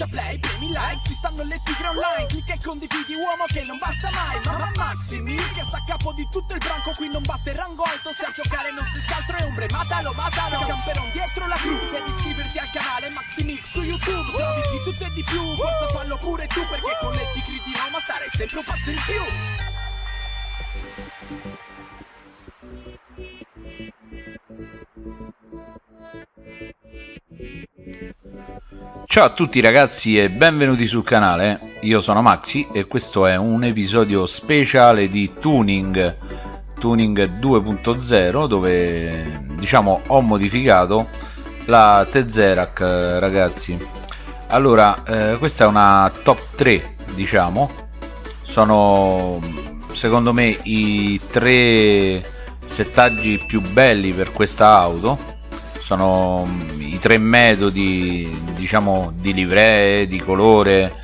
schiaccia play, premi like Ci stanno le tigre online Clicca e condividi uomo che non basta mai Mamma Maximi che sta a capo di tutto il branco Qui non basta il rango alto Se a giocare non si altro è ombre Matalo, matalo Camperon dietro la cru Devi iscriverti al canale Maximix su YouTube Se di tutto e di più Forza fallo pure tu Perché con le tigre di Roma stare sempre un passo in più Ciao a tutti ragazzi e benvenuti sul canale, io sono Maxi e questo è un episodio speciale di Tuning. Tuning 2.0 dove diciamo ho modificato la Tezerac ragazzi. Allora eh, questa è una top 3 diciamo. Sono secondo me i tre settaggi più belli per questa auto sono i tre metodi diciamo di livree di colore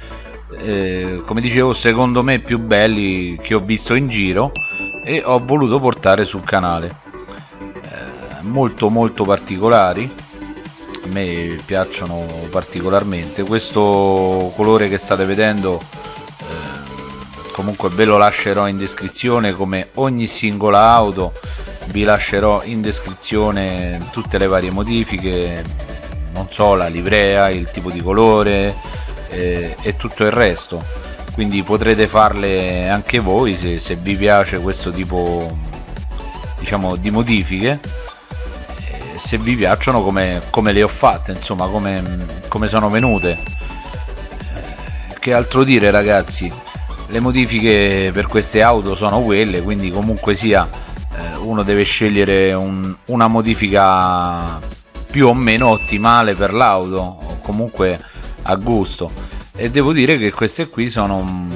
eh, come dicevo secondo me più belli che ho visto in giro e ho voluto portare sul canale. Eh, molto molto particolari a me piacciono particolarmente. Questo colore che state vedendo eh, comunque ve lo lascerò in descrizione come ogni singola auto vi lascerò in descrizione tutte le varie modifiche non so la livrea il tipo di colore eh, e tutto il resto. Quindi potrete farle anche voi se, se vi piace questo tipo diciamo di modifiche. Eh, se vi piacciono come, come, le ho fatte insomma come, come sono venute. Eh, che altro dire ragazzi? Le modifiche per queste auto sono quelle quindi comunque sia uno deve scegliere un, una modifica più o meno ottimale per l'auto o comunque a gusto. E devo dire che queste qui sono mm,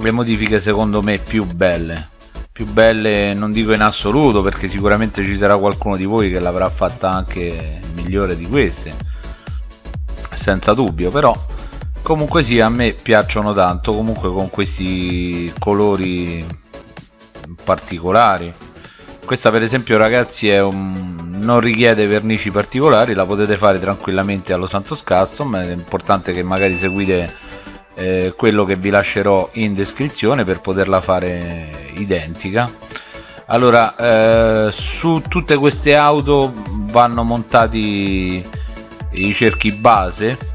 le modifiche secondo me più belle. Più belle non dico in assoluto perché sicuramente ci sarà qualcuno di voi che l'avrà fatta anche migliore di queste senza dubbio però comunque sì a me piacciono tanto comunque con questi colori particolari questa per esempio ragazzi un... non richiede vernici particolari la potete fare tranquillamente allo Santos Custom è importante che magari seguite eh, quello che vi lascerò in descrizione per poterla fare identica. Allora eh, su tutte queste auto vanno montati i cerchi base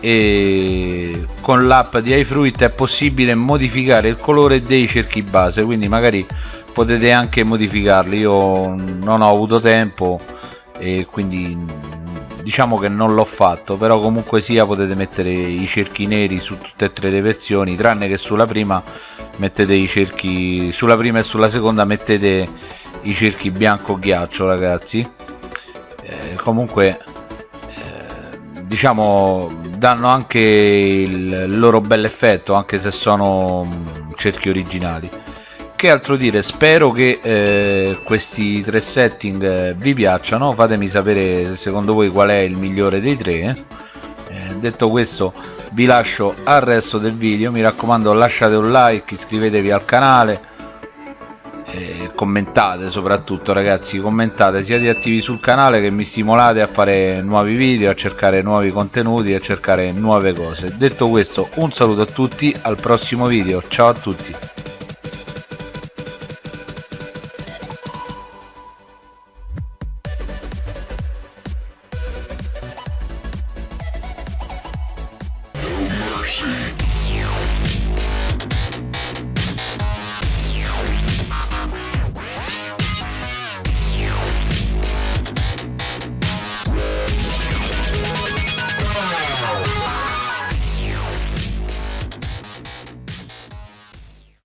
e con l'app di iFruit è possibile modificare il colore dei cerchi base quindi magari potete anche modificarli io non ho avuto tempo e quindi diciamo che non l'ho fatto però comunque sia potete mettere i cerchi neri su tutte e tre le versioni tranne che sulla prima mettete i cerchi sulla prima e sulla seconda mettete i cerchi bianco ghiaccio ragazzi. Eh, comunque eh, diciamo danno anche il loro bel effetto anche se sono cerchi originali che altro dire? Spero che eh, questi tre setting eh, vi piacciono. Fatemi sapere secondo voi qual è il migliore dei tre eh. eh. detto questo vi lascio al resto del video. Mi raccomando lasciate un like iscrivetevi al canale commentate soprattutto ragazzi commentate. Siate attivi sul canale che mi stimolate a fare nuovi video a cercare nuovi contenuti a cercare nuove cose. Detto questo un saluto a tutti al prossimo video. Ciao a tutti mercy.